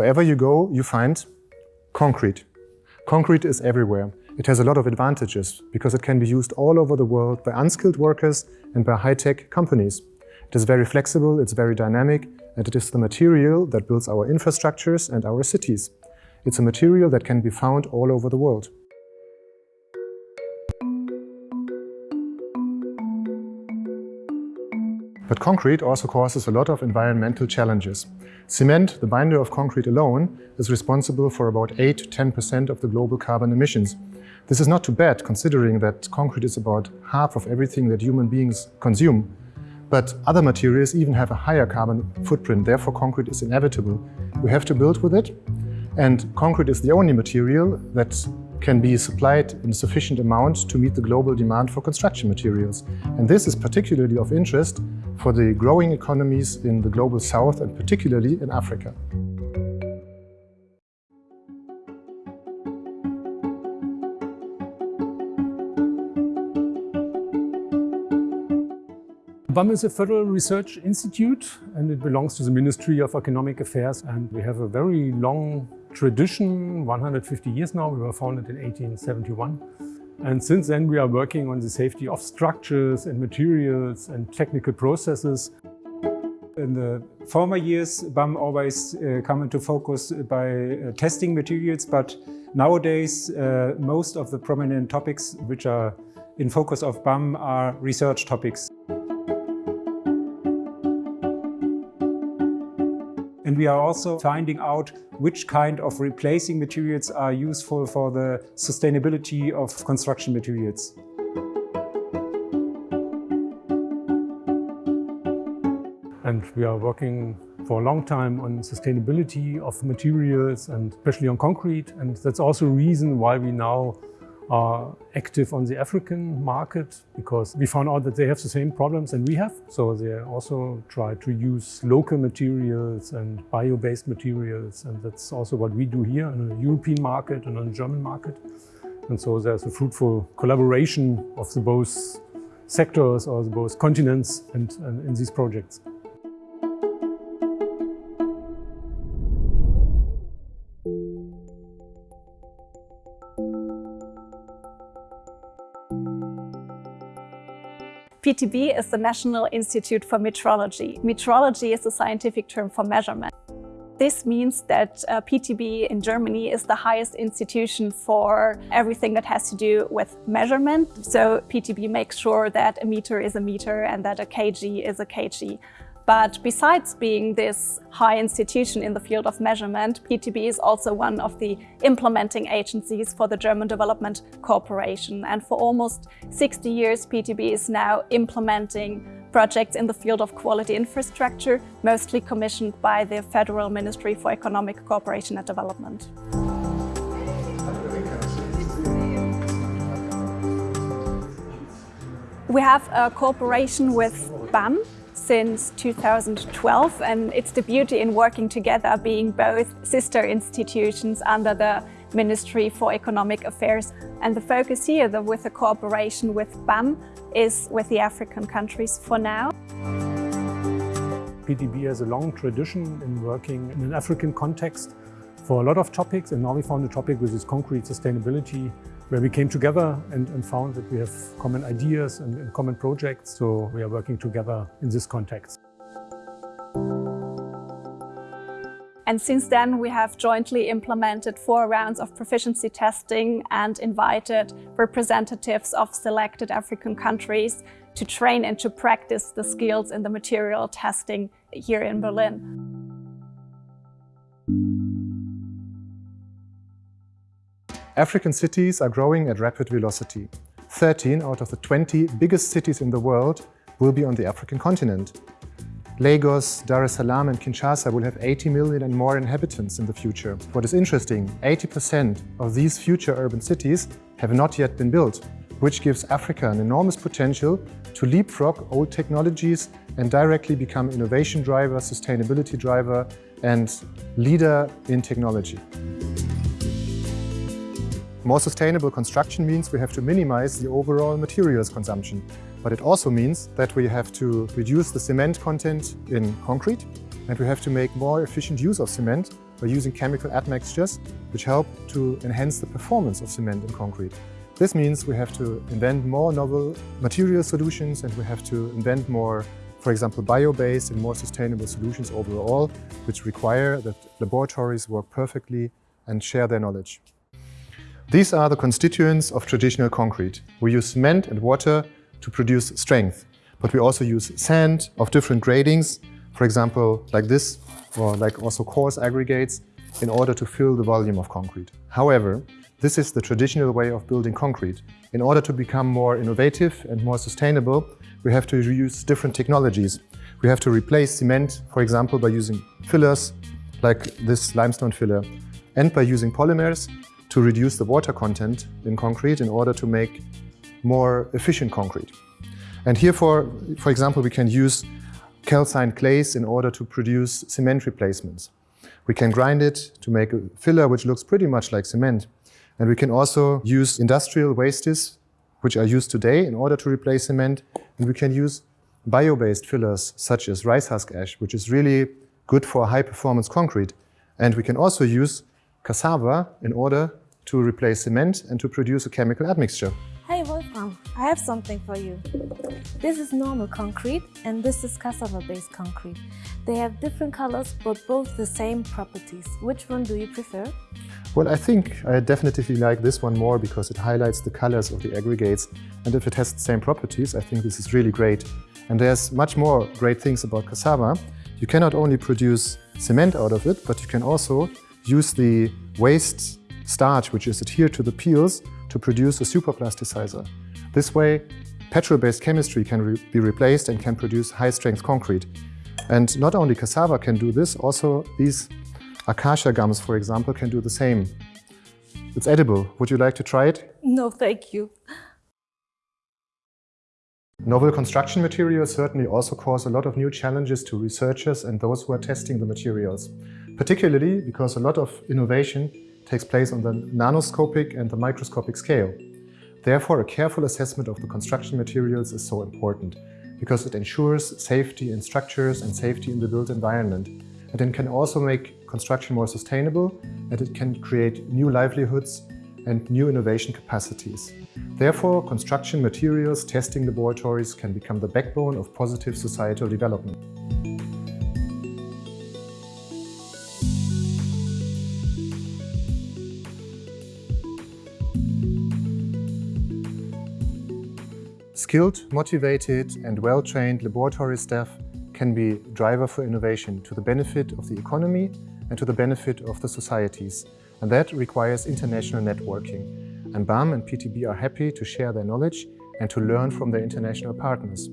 Wherever you go, you find concrete. Concrete is everywhere. It has a lot of advantages because it can be used all over the world by unskilled workers and by high-tech companies. It is very flexible, it's very dynamic, and it is the material that builds our infrastructures and our cities. It's a material that can be found all over the world. But concrete also causes a lot of environmental challenges. Cement, the binder of concrete alone, is responsible for about 8-10% of the global carbon emissions. This is not too bad, considering that concrete is about half of everything that human beings consume. But other materials even have a higher carbon footprint, therefore concrete is inevitable. We have to build with it, and concrete is the only material that can be supplied in sufficient amount to meet the global demand for construction materials. And this is particularly of interest for the growing economies in the global south and particularly in Africa. BAM is a federal research institute and it belongs to the Ministry of Economic Affairs and we have a very long tradition, 150 years now. We were founded in 1871 and since then we are working on the safety of structures and materials and technical processes. In the former years, BAM always uh, come into focus by uh, testing materials, but nowadays uh, most of the prominent topics which are in focus of BAM are research topics. We are also finding out which kind of replacing materials are useful for the sustainability of construction materials. And we are working for a long time on sustainability of materials and especially on concrete. And that's also a reason why we now are active on the African market because we found out that they have the same problems and we have. So they also try to use local materials and bio-based materials. And that's also what we do here in the European market and on the German market. And so there's a fruitful collaboration of the both sectors or the both continents and, and in these projects. PTB is the National Institute for Metrology. Metrology is a scientific term for measurement. This means that uh, PTB in Germany is the highest institution for everything that has to do with measurement. So PTB makes sure that a meter is a meter and that a kg is a kg. But besides being this high institution in the field of measurement, PTB is also one of the implementing agencies for the German Development Corporation. And for almost 60 years, PTB is now implementing projects in the field of quality infrastructure, mostly commissioned by the Federal Ministry for Economic Cooperation and Development. We have a cooperation with BAM, since 2012 and it's the beauty in working together being both sister institutions under the Ministry for Economic Affairs and the focus here the, with the cooperation with BAM is with the African countries for now. PTB has a long tradition in working in an African context for a lot of topics and now we found a topic which is concrete sustainability where we came together and, and found that we have common ideas and, and common projects, so we are working together in this context. And since then, we have jointly implemented four rounds of proficiency testing and invited representatives of selected African countries to train and to practice the skills in the material testing here in Berlin. African cities are growing at rapid velocity. 13 out of the 20 biggest cities in the world will be on the African continent. Lagos, Dar es Salaam and Kinshasa will have 80 million and more inhabitants in the future. What is interesting, 80% of these future urban cities have not yet been built, which gives Africa an enormous potential to leapfrog old technologies and directly become innovation driver, sustainability driver and leader in technology. More sustainable construction means we have to minimize the overall materials consumption. But it also means that we have to reduce the cement content in concrete and we have to make more efficient use of cement by using chemical admixtures which help to enhance the performance of cement in concrete. This means we have to invent more novel material solutions and we have to invent more, for example, bio-based and more sustainable solutions overall, which require that laboratories work perfectly and share their knowledge. These are the constituents of traditional concrete. We use cement and water to produce strength, but we also use sand of different gradings, for example, like this, or like also coarse aggregates, in order to fill the volume of concrete. However, this is the traditional way of building concrete. In order to become more innovative and more sustainable, we have to use different technologies. We have to replace cement, for example, by using fillers, like this limestone filler, and by using polymers to reduce the water content in concrete in order to make more efficient concrete. And here, for, for example, we can use calcined clays in order to produce cement replacements. We can grind it to make a filler which looks pretty much like cement. And we can also use industrial wastes, which are used today in order to replace cement. And we can use bio-based fillers, such as rice husk ash, which is really good for high-performance concrete. And we can also use cassava in order to replace cement and to produce a chemical admixture. Hey Wolfram, I have something for you. This is normal concrete and this is cassava-based concrete. They have different colors but both the same properties. Which one do you prefer? Well, I think I definitely like this one more because it highlights the colors of the aggregates. And if it has the same properties, I think this is really great. And there's much more great things about cassava. You cannot only produce cement out of it, but you can also use the waste starch, which is adhered to the peels, to produce a superplasticizer. This way, petrol-based chemistry can re be replaced and can produce high-strength concrete. And not only cassava can do this, also these Acacia gums, for example, can do the same. It's edible. Would you like to try it? No, thank you. Novel construction materials certainly also cause a lot of new challenges to researchers and those who are testing the materials, particularly because a lot of innovation takes place on the nanoscopic and the microscopic scale. Therefore, a careful assessment of the construction materials is so important, because it ensures safety in structures and safety in the built environment. And it can also make construction more sustainable and it can create new livelihoods and new innovation capacities. Therefore, construction materials testing laboratories can become the backbone of positive societal development. Skilled, motivated and well-trained laboratory staff can be driver for innovation to the benefit of the economy and to the benefit of the societies. And that requires international networking. And BAM and PTB are happy to share their knowledge and to learn from their international partners.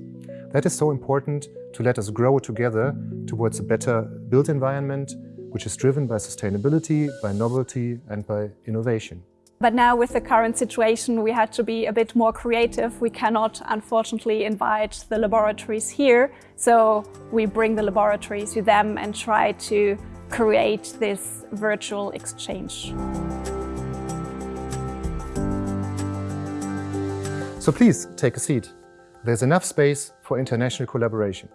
That is so important to let us grow together towards a better built environment, which is driven by sustainability, by novelty and by innovation. But now with the current situation, we had to be a bit more creative. We cannot, unfortunately, invite the laboratories here. So we bring the laboratories to them and try to create this virtual exchange. So please take a seat. There's enough space for international collaboration.